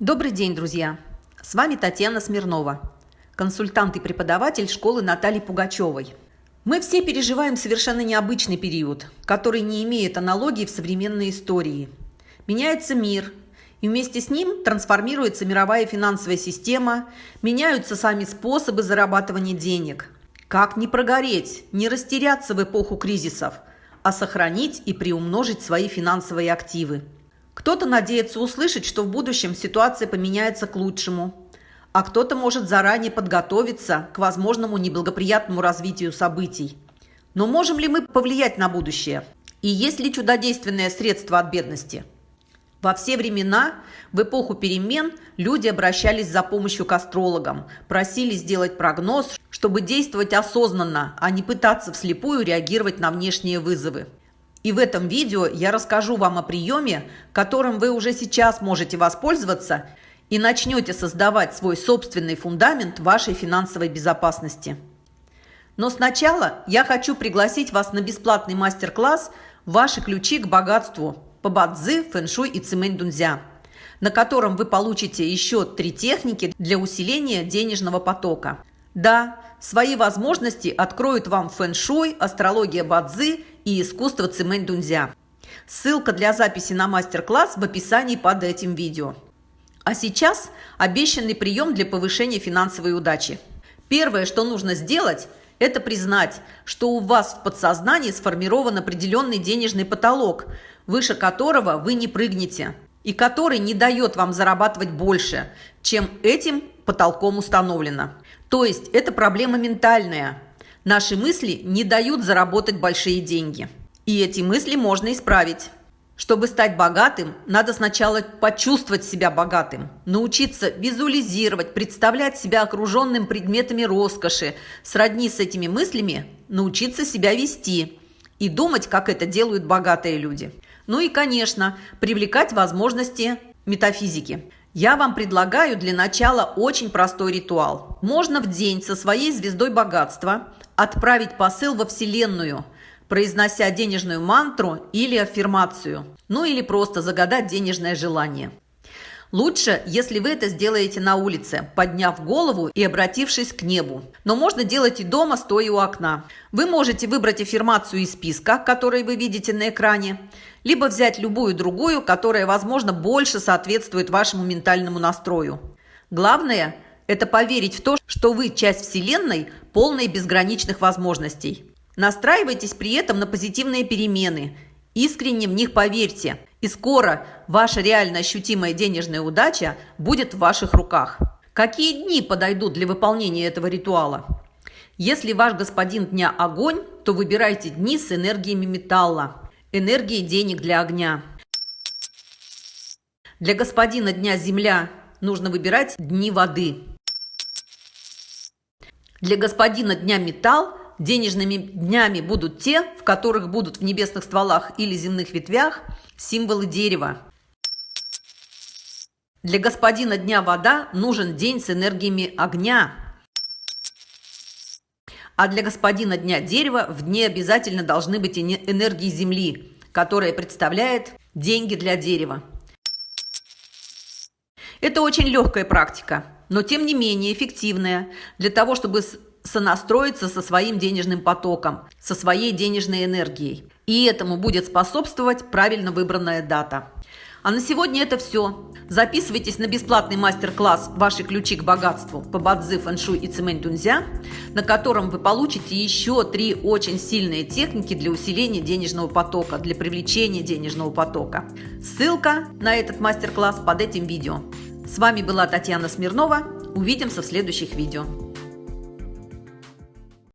Добрый день, друзья! С вами Татьяна Смирнова, консультант и преподаватель школы Натальи Пугачевой. Мы все переживаем совершенно необычный период, который не имеет аналогии в современной истории. Меняется мир, и вместе с ним трансформируется мировая финансовая система, меняются сами способы зарабатывания денег. Как не прогореть, не растеряться в эпоху кризисов, а сохранить и приумножить свои финансовые активы – кто-то надеется услышать, что в будущем ситуация поменяется к лучшему, а кто-то может заранее подготовиться к возможному неблагоприятному развитию событий. Но можем ли мы повлиять на будущее? И есть ли чудодейственное средство от бедности? Во все времена, в эпоху перемен, люди обращались за помощью к астрологам, просили сделать прогноз, чтобы действовать осознанно, а не пытаться вслепую реагировать на внешние вызовы. И в этом видео я расскажу вам о приеме, которым вы уже сейчас можете воспользоваться и начнете создавать свой собственный фундамент вашей финансовой безопасности. Но сначала я хочу пригласить вас на бесплатный мастер-класс «Ваши ключи к богатству» по бадзи, фэншуй и цимэнь дунзя, на котором вы получите еще три техники для усиления денежного потока. Да, свои возможности откроют вам фэн-шуй, астрология бадзи и искусство цимэнь дунзя. Ссылка для записи на мастер-класс в описании под этим видео. А сейчас обещанный прием для повышения финансовой удачи. Первое, что нужно сделать, это признать, что у вас в подсознании сформирован определенный денежный потолок, выше которого вы не прыгнете, и который не дает вам зарабатывать больше, чем этим потолком установлено. То есть это проблема ментальная. Наши мысли не дают заработать большие деньги. И эти мысли можно исправить. Чтобы стать богатым, надо сначала почувствовать себя богатым, научиться визуализировать, представлять себя окруженным предметами роскоши, сродни с этими мыслями, научиться себя вести и думать, как это делают богатые люди. Ну и, конечно, привлекать возможности метафизики. Я вам предлагаю для начала очень простой ритуал. Можно в день со своей звездой богатства отправить посыл во Вселенную, произнося денежную мантру или аффирмацию, ну или просто загадать денежное желание. Лучше, если вы это сделаете на улице, подняв голову и обратившись к небу. Но можно делать и дома, стоя у окна. Вы можете выбрать аффирмацию из списка, который вы видите на экране, либо взять любую другую, которая, возможно, больше соответствует вашему ментальному настрою. Главное – это поверить в то, что вы часть Вселенной, полной безграничных возможностей. Настраивайтесь при этом на позитивные перемены. Искренне в них поверьте. И скоро ваша реально ощутимая денежная удача будет в ваших руках. Какие дни подойдут для выполнения этого ритуала? Если ваш господин дня огонь, то выбирайте дни с энергиями металла. Энергии денег для огня. Для господина Дня Земля нужно выбирать дни воды. Для господина Дня Металл денежными днями будут те, в которых будут в небесных стволах или земных ветвях символы дерева. Для господина Дня Вода нужен день с энергиями огня. А для господина Дня Дерева в дне обязательно должны быть энергии Земли, которая представляет деньги для дерева. Это очень легкая практика, но тем не менее эффективная для того, чтобы сонастроиться со своим денежным потоком, со своей денежной энергией. И этому будет способствовать правильно выбранная дата. А на сегодня это все. Записывайтесь на бесплатный мастер-класс «Ваши ключи к богатству» по бадзи, фэншуй и цемень тунзя, на котором вы получите еще три очень сильные техники для усиления денежного потока, для привлечения денежного потока. Ссылка на этот мастер-класс под этим видео. С вами была Татьяна Смирнова. Увидимся в следующих видео.